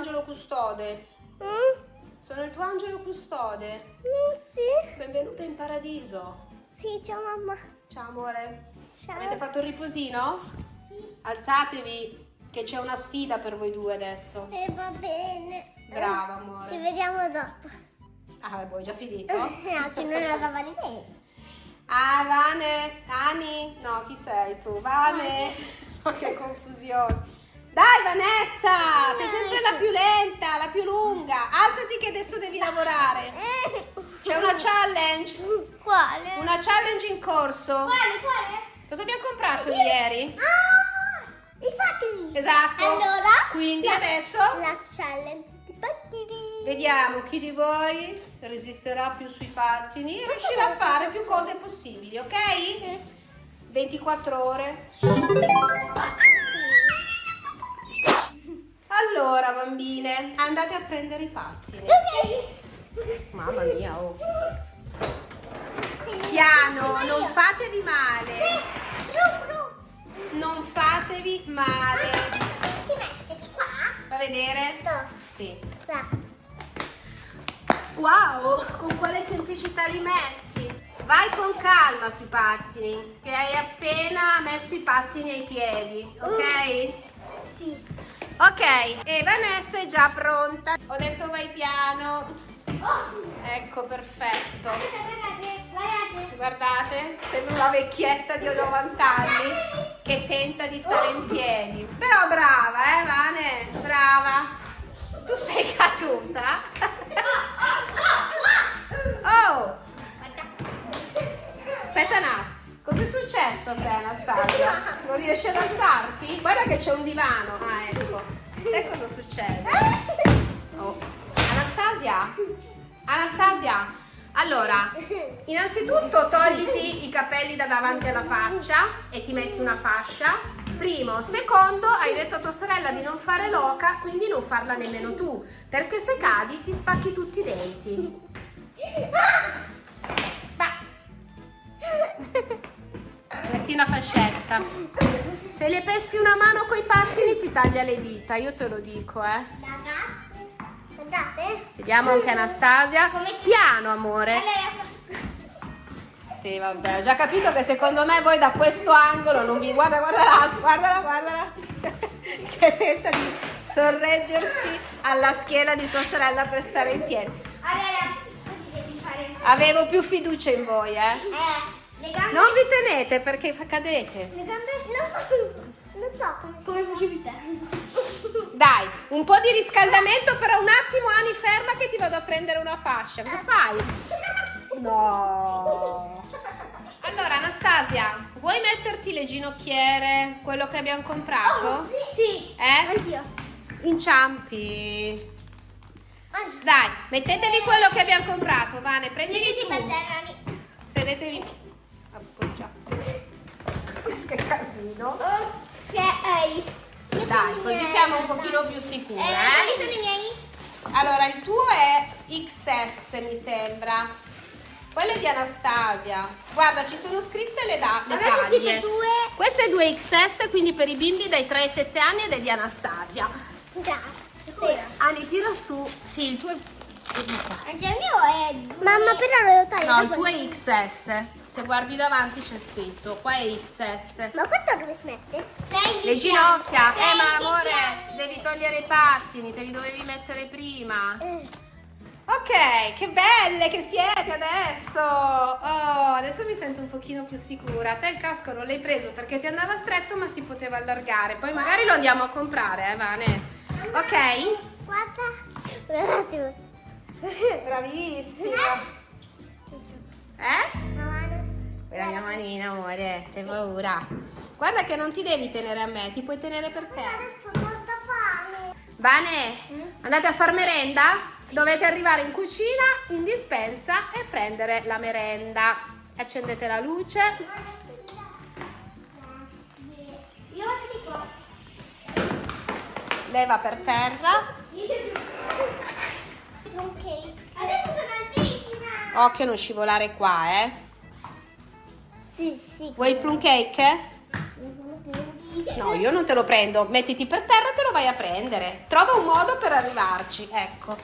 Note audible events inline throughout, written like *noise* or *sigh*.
angelo custode. Mm? Sono il tuo angelo custode. Mm, sì. Benvenuta in paradiso. Sì, ciao mamma. Ciao amore. Ciao. Avete fatto il riposino? Alzatevi che c'è una sfida per voi due adesso. E va bene. Brava amore. Ci vediamo dopo. Ah, vuoi già finito? *laughs* no, c'è una roba di me. Ah, Vane, Ani, no, chi sei tu? Vane, *laughs* oh, che confusione. Dai Vanessa, sei sempre la più lenta, la più lunga. Alzati che adesso devi lavorare. C'è una challenge, Quale? una challenge in corso. Quale, quale? Cosa abbiamo comprato ieri? Ah, i pattini. Esatto. Allora? Quindi la- adesso La challenge di pattini. vediamo chi di voi resisterà più sui pattini e riuscirà a fare più cose possibili, ok? 24 ore su Allora, bambine, andate a prendere i pattini. Ok. Mamma mia, oh. Piano, non fatevi male. Non fatevi male. Si mette qua. Fa vedere? Sì. Qua. Wow, con quale semplicità li metti? Vai con calma sui pattini, che hai appena messo i pattini ai piedi, ok? Sì. Ok, e Vanessa è già pronta. Ho detto vai piano. Ecco, perfetto. Guardate, guardate. Sembra una vecchietta di 90 anni che tenta di stare in piedi. Però brava, eh, Vane? Brava. Tu sei caduta? Successo a te, Anastasia? Non riesci ad alzarti? Guarda che c'è un divano. Ah, ecco. E cosa succede? Oh. Anastasia? Anastasia? Allora, innanzitutto togliti i capelli da davanti alla faccia e ti metti una fascia. Primo. Secondo, hai detto a tua sorella di non fare loca, quindi non farla nemmeno tu. Perché se cadi ti spacchi tutti i denti. Una fascetta. Se le pesti una mano coi pattini si taglia le dita, io te lo dico, eh. Ragazzi, guardate. Vediamo anche Anastasia. Piano, amore. Sì, vabbè, ho già capito che secondo me voi da questo angolo non vi guarda, guarda l'altro, guardala, guardala. *laughs* che tenta di sorreggersi alla schiena di sua sorella per stare in piedi. allora, così devi fare. Avevo più fiducia in voi, eh. Eh, gambe. Non vi tenete perché cadete. Le gambe. Non so, non so come, come facevi te. Dai, un po' di riscaldamento, però un attimo Ani ferma che ti vado a prendere una fascia. Cosa fai? No. Allora Anastasia, vuoi metterti le ginocchiere, quello che abbiamo comprato? Oh, sì. Eh? Anch'io. Inciampi. Dai, mettetevi quello che abbiamo comprato, Vane, prendili Sedetevi per tu. terra, Ani. Sedetevi. Appoggiate. Che casino. Ok. Dai, così siamo un pochino più sicure, Eh, eh? sono i miei? Allora, il tuo è XS, mi sembra. Quello è di Anastasia. Guarda, ci sono scritte le, da- le taglie. due. Questo è 2XS, quindi per i bimbi dai 3 ai 7 anni ed è di Anastasia. Grazie. Ani, tira su. Sì, il tuo è... Anche il mio è. Mamma, però lo taglio. No, il tuo è XS. Se guardi davanti c'è scritto. Qua è XS. Ma questo dove si mette? Sei Le ginocchia. Sei Eh, ma amore, fianco. devi togliere i pattini, te li dovevi mettere prima. Eh. Ok, che belle che siete adesso! Oh, adesso mi sento un pochino più sicura. Te il casco non l'hai preso perché ti andava stretto ma si poteva allargare. Poi magari lo andiamo a comprare, eh, Vane. Ok? Guarda. Un attimo. Bravissima. Eh? Quella mia manina, amore. C'hai paura. Guarda che non ti devi tenere a me, ti puoi tenere per te. Adesso ho molta fame. Vane, andate a far merenda? Dovete arrivare in cucina, in dispensa e prendere la merenda. Accendete la luce. Leva per terra. Ok. Adesso sono altissima. Occhio a non scivolare qua, eh. Sì, sì. Vuoi il plum cake? No, io non te lo prendo. Mettiti per terra e te lo vai a prendere. Trova un modo per arrivarci, ecco.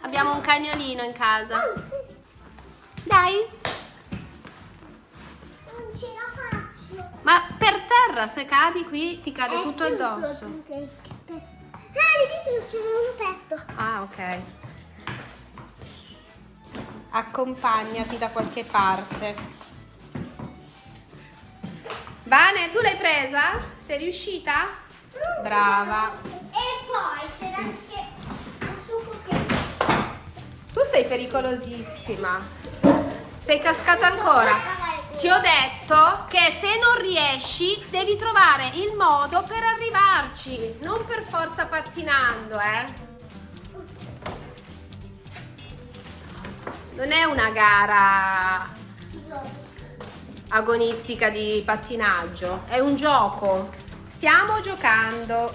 Abbiamo un cagnolino in casa. Dai. Non ce la faccio. Ma per terra, se cadi qui, ti cade È tutto chiuso addosso. cake. Ah, lì dentro c'è un petto. Ah, ok. Accompagnati da qualche parte. Vane, tu l'hai presa? Sei riuscita? Brava. E poi c'era anche un succo che... Tu sei pericolosissima. Sei cascata ancora. Ti ho detto che se non riesci devi trovare il modo per arrivarci, non per forza pattinando, eh. Non è una gara agonistica di pattinaggio, è un gioco. Stiamo giocando.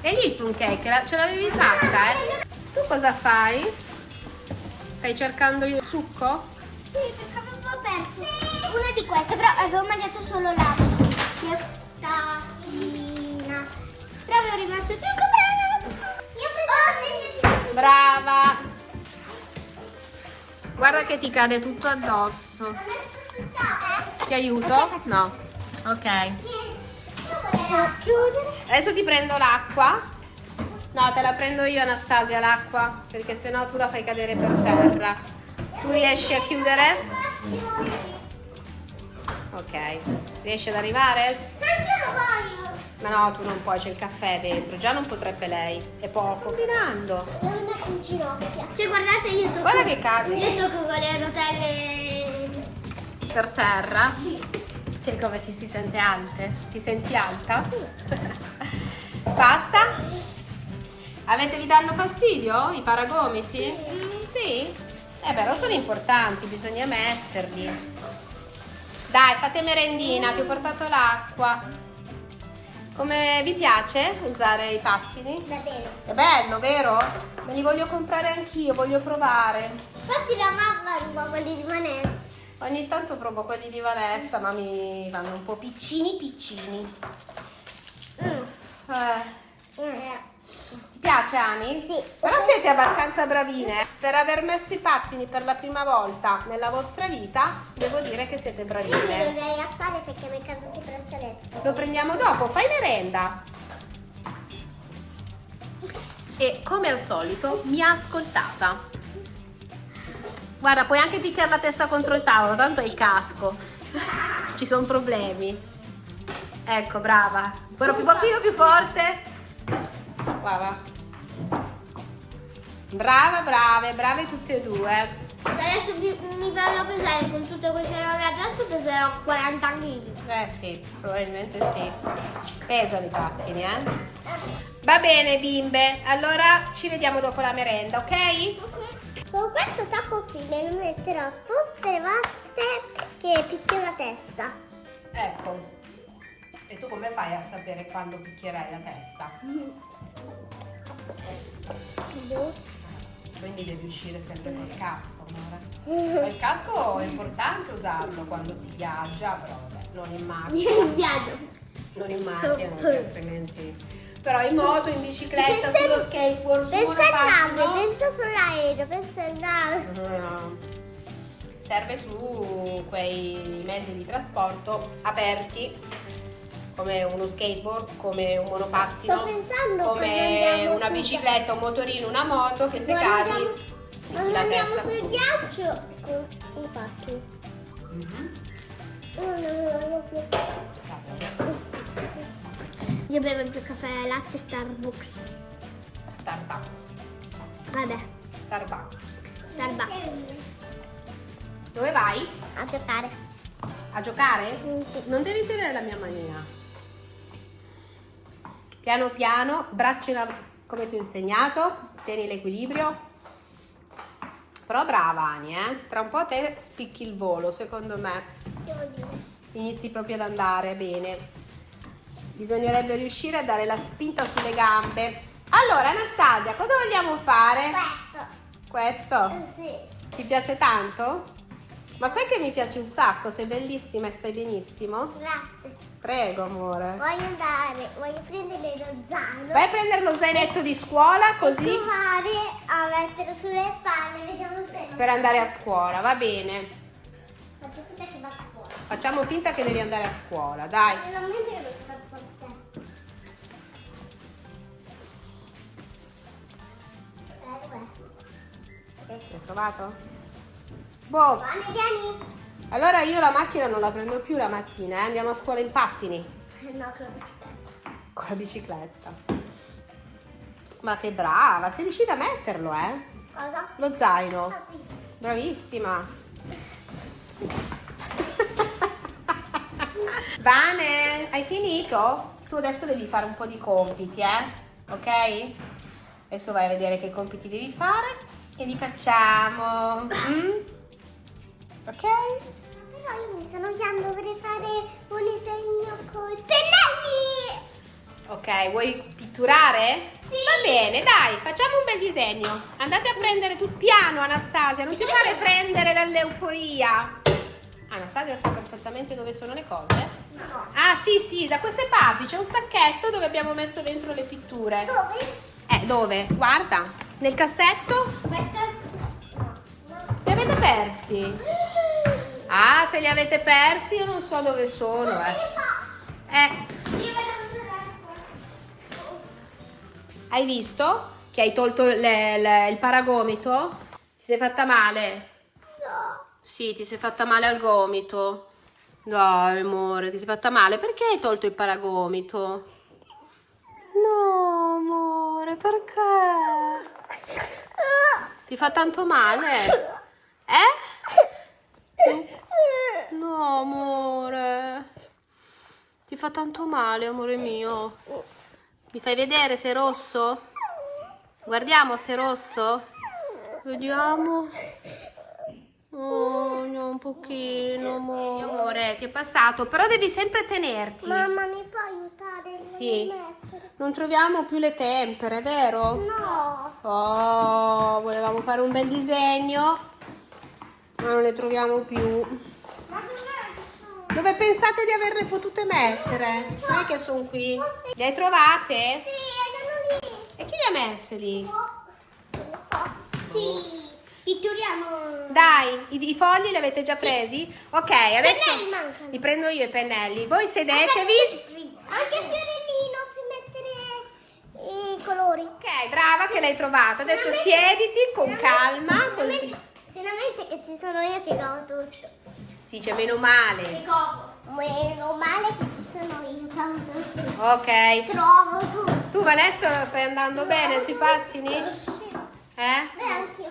E lì il plum cake, ce l'avevi fatta, eh? Tu cosa fai? Stai cercando il succo? Sì, perché avevo aperto una di queste, però avevo mangiato solo la criostatina. Però avevo rimasto il succo, però non... Io preso... Oh, sì, sì, sì, sì. Brava! Guarda che ti cade tutto addosso. Ti aiuto? No. Ok. Adesso ti prendo l'acqua. No, te la prendo io Anastasia l'acqua, perché sennò tu la fai cadere per terra. Tu riesci a chiudere? Ok. Riesci ad arrivare? Anche lo voglio. Ma no, tu non puoi, c'è il caffè dentro. Già non potrebbe lei. È poco. Combinando. Devo andare in ginocchia. Cioè, guardate, io tocco... Guarda che cade. Io tocco con le rotelle... Per terra. Sì. Che come ci si sente alte? Ti senti alta? *laughs* Basta? Avete vi danno fastidio i paragomiti? Sì? Eh però sono importanti, bisogna metterli. Dai, fate merendina, ti ho portato l'acqua. Come vi piace usare i pattini? Va bene. È bello, vero? Me li voglio comprare anch'io, voglio provare. Infatti la mamma ruba quelli di Vanessa. Ogni tanto provo quelli di Vanessa, ma mi vanno un po' piccini piccini. Eh, ti piace Ani? Sì. Però siete abbastanza bravine. Per aver messo i pattini per la prima volta nella vostra vita, devo dire che siete Io bravine. dovrei fare perché mi è caduto il braccialetto. Lo prendiamo dopo, fai merenda. E come al solito mi ha ascoltata. Guarda, puoi anche picchiare la testa contro il tavolo, tanto è il casco. Ci sono problemi. Ecco, brava. Però più pochino più forte. Brava. Brava, brave, brave tutte e due. Adesso mi, mi vanno a pesare con tutte queste robe addosso, peserò 40 kg. Eh sì, probabilmente sì. Pesano i pattini, eh? Va bene bimbe, allora ci vediamo dopo la merenda, ok? Con questo tappo qui ne metterò tutte le volte che picchio la testa. Ecco. E tu come fai a sapere quando picchierai la testa? *laughs* Quindi devi uscire sempre col casco, amore. Ma il casco è importante usarlo quando si viaggia, però vabbè, non in macchina. Vieni in viaggio. Non in macchina, perché *laughs* altrimenti... Però in moto, in bicicletta, Pensa- sullo skateboard, su Pensa una al nave, pattino. pensa sull'aereo, pensa al nave. No. Serve su quei mezzi di trasporto aperti come uno skateboard, come un monopattino, come una bicicletta, un motorino, una moto che se Quando cadi andiamo- Quando la andiamo testa sul su. ghiaccio con i pacchi. Non ne voglio più. Vabbè. Io bevo più caffè e latte Starbucks. Starbucks. Vabbè, Starbucks. Starbucks. Dove vai? A giocare. A giocare? Mm, sì. Non devi tenere la mia manina. Piano piano, braccia in av- come ti ho insegnato, tieni l'equilibrio. Però brava Ani, eh? Tra un po' te spicchi il volo, secondo me. Inizi proprio ad andare bene. Bisognerebbe riuscire a dare la spinta sulle gambe. Allora, Anastasia, cosa vogliamo fare? Questo. Questo? Eh, Sì. Ti piace tanto? Ma sai che mi piace un sacco, sei bellissima e stai benissimo? Grazie. Prego, amore. Voglio andare, voglio prendere lo zaino. Vai a prendere lo zainetto di scuola così Provare a mettere sulle palle, vediamo se per andare a scuola, va bene. faccio finta che vada fuori. Facciamo finta che devi andare a scuola, dai. Non vedo che vado fuori? L'hai trovato? Boh, Vieni, vieni. Allora io la macchina non la prendo più la mattina, eh? andiamo a scuola in pattini No, con la bicicletta. con la bicicletta. Ma che brava, sei riuscita a metterlo, eh? Cosa? Lo zaino. Ah, sì. Bravissima. Vane, hai finito? Tu adesso devi fare un po' di compiti, eh? Ok? Adesso vai a vedere che compiti devi fare e li facciamo. Mm? Ok? Però io mi sto annoiando, vorrei fare un disegno con i pennelli. Ok, vuoi pitturare? Sì. Va bene, dai, facciamo un bel disegno. Andate a prendere tul piano, Anastasia, non ti fare prendere dall'euforia. Anastasia sa perfettamente dove sono le cose. No. Ah, sì, sì, da queste parti c'è un sacchetto dove abbiamo messo dentro le pitture. Dove? Eh, dove? Guarda, nel cassetto Questo? No. no. li avete persi. Ah, se li avete persi io non so dove sono, eh. Eh, hai visto che hai tolto le- le- il paragomito? Ti sei fatta male? No. Sì, ti sei fatta male al gomito. Dai, amore, ti sei fatta male. Perché hai tolto il paragomito? No, amore, perché? Ti fa tanto male? Eh? No, amore. Ti fa tanto male, amore mio. Mi fai vedere se è rosso? Guardiamo se è rosso. Vediamo. Oh, no, un pochino, amore. Amore, ti è passato, però devi sempre tenerti. Mamma, mi può aiutare? Sì. Non troviamo più le tempere, vero? No. Oh, volevamo fare un bel disegno, ma non le troviamo più. Dove pensate di averle potute mettere? Non è che sono qui. Le hai trovate? Sì, erano lì. E chi le ha messe lì? Oh? Sì. Pitturiamo. Dai, i, i fogli li avete già presi? Ok, adesso pennelli mancano. li prendo io i pennelli. Voi sedetevi. Anche fiorellino per mettere i colori. Ok, brava che l'hai trovato. Adesso siediti con calma, così. Finalmente che ci sono io che godo tutto. Si dice meno male. Meno male che ci sono io. Ok. Trovo tutto. Tu Vanessa stai andando bene sui pattini? Eh? Beh, anch'io.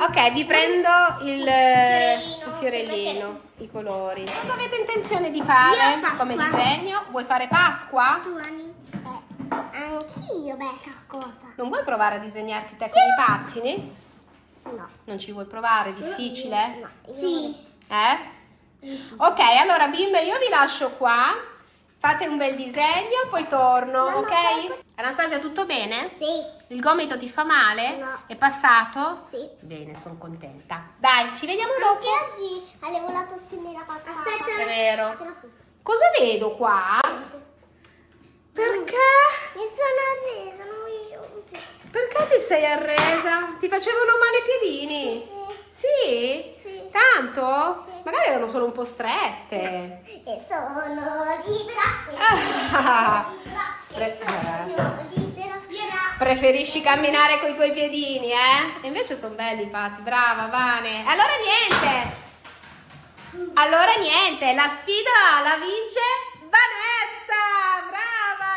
Ok, vi prendo il, Fiorellino. il fiorellino, i colori. Cosa avete intenzione di fare Io come disegno? Vuoi fare Pasqua? Tu? Eh, anch'io, becca cosa. Non vuoi provare a disegnarti te con i pattini? No. Non ci vuoi provare? Difficile? No. Sì. Eh? Ok, allora bimbe io vi lascio qua. Fate un bel disegno, poi torno, Mamma, ok? Anastasia, tutto bene? Sì. Il gomito ti fa male? No. È passato? Sì. Bene, sono contenta. Dai, ci vediamo Anche dopo. oggi hai volato spinera passata. Aspetta. È vero. Cosa vedo qua? Perché? Mi sono arresa. Perché ti sei arresa? Ti facevano male i piedini? Sì? Sì. Tanto? Sì. Magari erano solo un po' strette. E sono libera. *laughs* E sono libera. Preferisci camminare con i tuoi piedini, eh? E invece sono belli patti, brava Vane. Allora niente. Allora niente, la sfida la vince Vanessa, brava!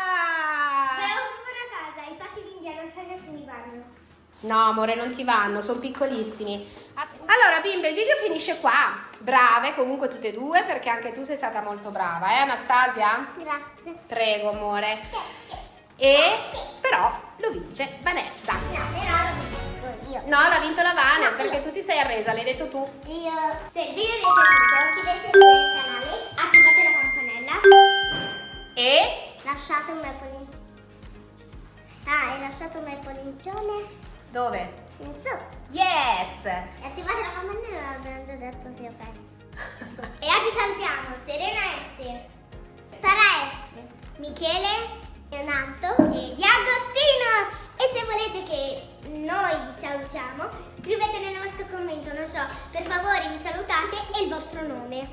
Però una casa, i patti d'indiano sai se mi vanno. No, amore, non ti vanno, sono piccolissimi. Allora, bimbe, il video finisce qua. Brave comunque tutte e due, perché anche tu sei stata molto brava, eh Anastasia? Grazie. Prego, amore. E però lo vince Vanessa. No, però lo dico io. No, l'ha vinto la Vane, perché tu ti sei arresa, l'hai detto tu. Io. Se il video vi è piaciuto, iscrivetevi al canale, attivate la campanella, E lasciate un bel pollice. Ah, e lasciate un bel pollicione dove? In sotto. Yes! E attivate la campanella, l'abbiamo già detto, sì, ok. e oggi salutiamo Serena S, Sara S, Michele, Leonardo e Diagostino. E se volete che noi vi salutiamo, scrivete nel vostro commento, non so, per favore vi salutate e il vostro nome.